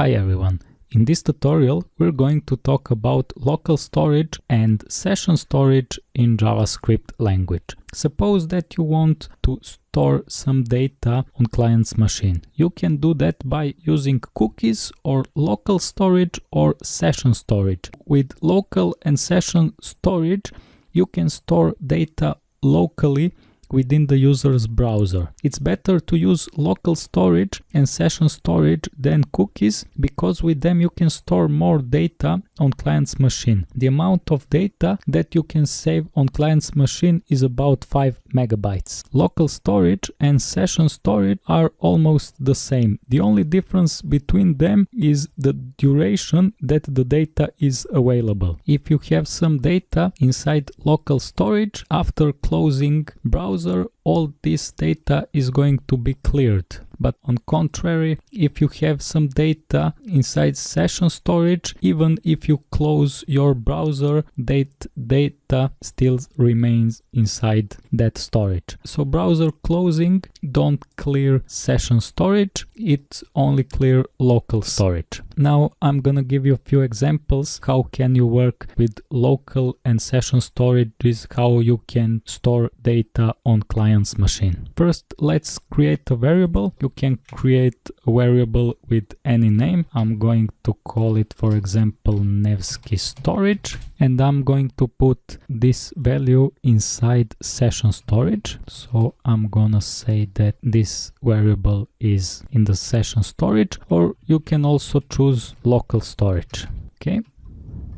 Hi everyone. In this tutorial, we're going to talk about local storage and session storage in JavaScript language. Suppose that you want to store some data on client's machine. You can do that by using cookies or local storage or session storage. With local and session storage, you can store data locally within the user's browser. It's better to use local storage and session storage than cookies because with them you can store more data on client's machine. The amount of data that you can save on client's machine is about 5 megabytes. Local storage and session storage are almost the same. The only difference between them is the duration that the data is available. If you have some data inside local storage after closing browser browser, all this data is going to be cleared. But on contrary, if you have some data inside session storage, even if you close your browser, that data still remains inside that storage. So browser closing don't clear session storage, it only clear local storage. Now I'm gonna give you a few examples how can you work with local and session storage is how you can store data on client's machine. First let's create a variable. You can create a variable with any name. I'm going to call it, for example, Nevsky storage, and I'm going to put this value inside session storage. So I'm gonna say that this variable is in the session storage, or you can also choose local storage. Okay,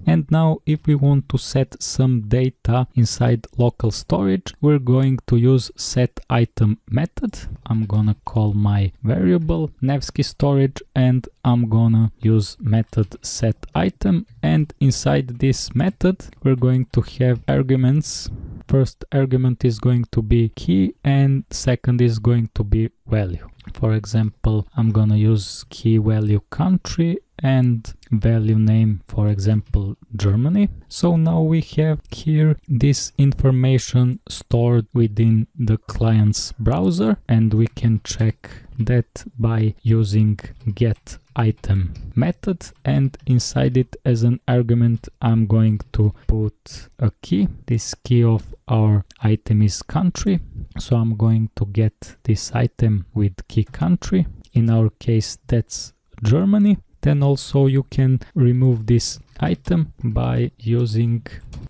and now if we want to set some data inside local storage, we're going to use set item method. I'm gonna call my variable Nevsky storage and I'm gonna use method set item. And inside this method, we're going to have arguments first argument is going to be key and second is going to be value. For example, I'm gonna use key value country and value name, for example, Germany. So now we have here this information stored within the client's browser and we can check that by using get item method and inside it as an argument I'm going to put a key. This key of our item is country so I'm going to get this item with key country. In our case that's Germany then also you can remove this item by using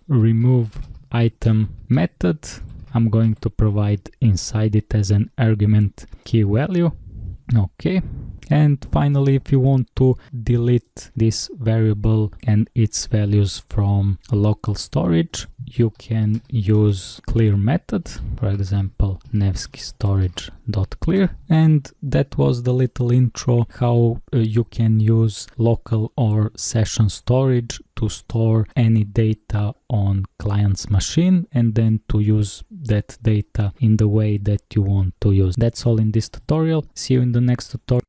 remove item method. I'm going to provide inside it as an argument key value. Okay. And finally, if you want to delete this variable and its values from local storage, you can use clear method, for example, Nevsky storage.clear. And that was the little intro how uh, you can use local or session storage to store any data on client's machine and then to use that data in the way that you want to use. That's all in this tutorial. See you in the next tutorial.